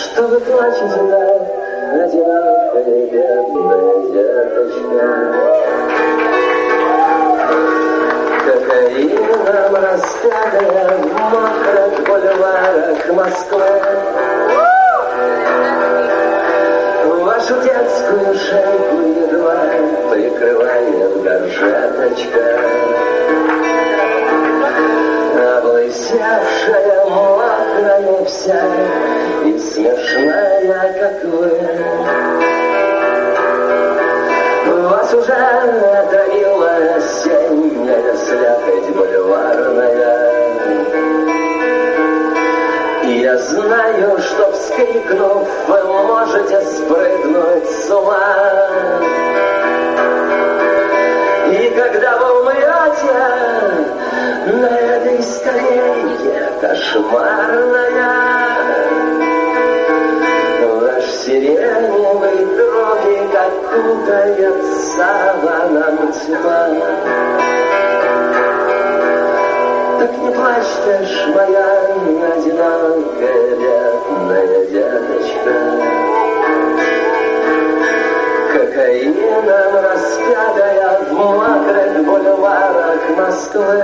Что вы плачете так, одинокая бедная деточка? Кокаином распятая в мокрых бульварах Москвы. Вашу детскую шейку едва прикрывает горжеточка. Смешная, как вы. Вас уже отравила осенняя слякоть бульварная. И я знаю, что вскрикнув, вы можете спрыгнуть с ума. И когда вы умрете на этой скамейке кошмарная, окутает саваном тьма. Так не плачь ж, моя одинокая бедная деточка. Кокаином распятая в мокрых бульварах Москвы.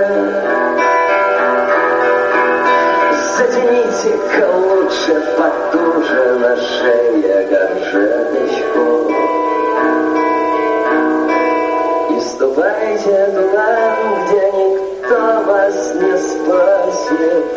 Затяните-ка лучше потуже на где никто вас не вы.